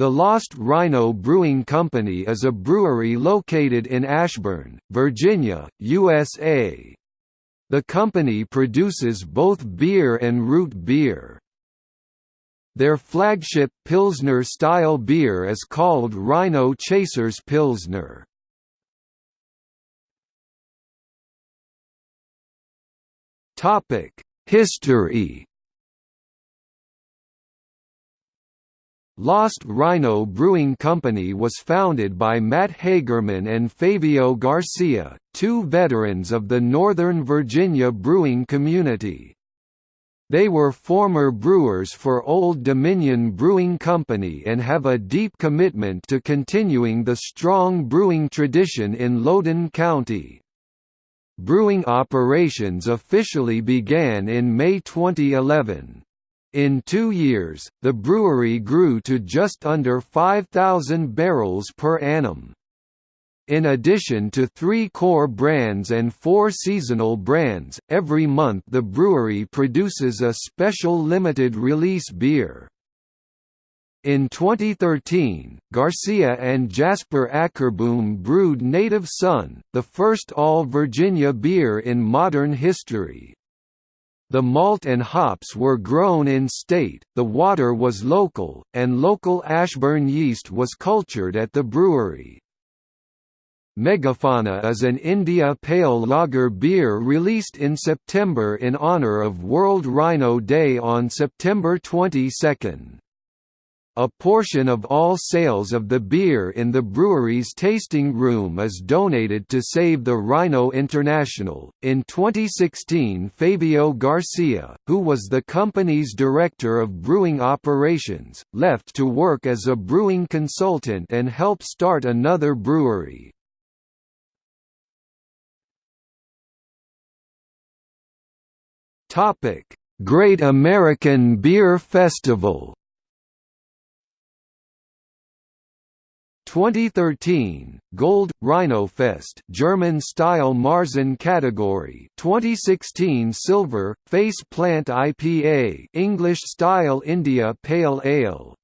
The Lost Rhino Brewing Company is a brewery located in Ashburn, Virginia, USA. The company produces both beer and root beer. Their flagship Pilsner-style beer is called Rhino Chasers Pilsner. History Lost Rhino Brewing Company was founded by Matt Hagerman and Fabio Garcia, two veterans of the Northern Virginia brewing community. They were former brewers for Old Dominion Brewing Company and have a deep commitment to continuing the strong brewing tradition in Loudoun County. Brewing operations officially began in May 2011. In two years, the brewery grew to just under 5,000 barrels per annum. In addition to three core brands and four seasonal brands, every month the brewery produces a special limited release beer. In 2013, Garcia and Jasper Akerboom brewed Native Son, the first all-Virginia beer in modern history. The malt and hops were grown in-state, the water was local, and local Ashburn yeast was cultured at the brewery. Megafauna is an India Pale Lager beer released in September in honor of World Rhino Day on September 22. A portion of all sales of the beer in the brewery's tasting room is donated to Save the Rhino International. In 2016, Fabio Garcia, who was the company's director of brewing operations, left to work as a brewing consultant and help start another brewery. Topic: Great American Beer Festival 2013 Gold Rhino Fest German style Marzen category. 2016 Silver Face Plant IPA English style India Pale Ale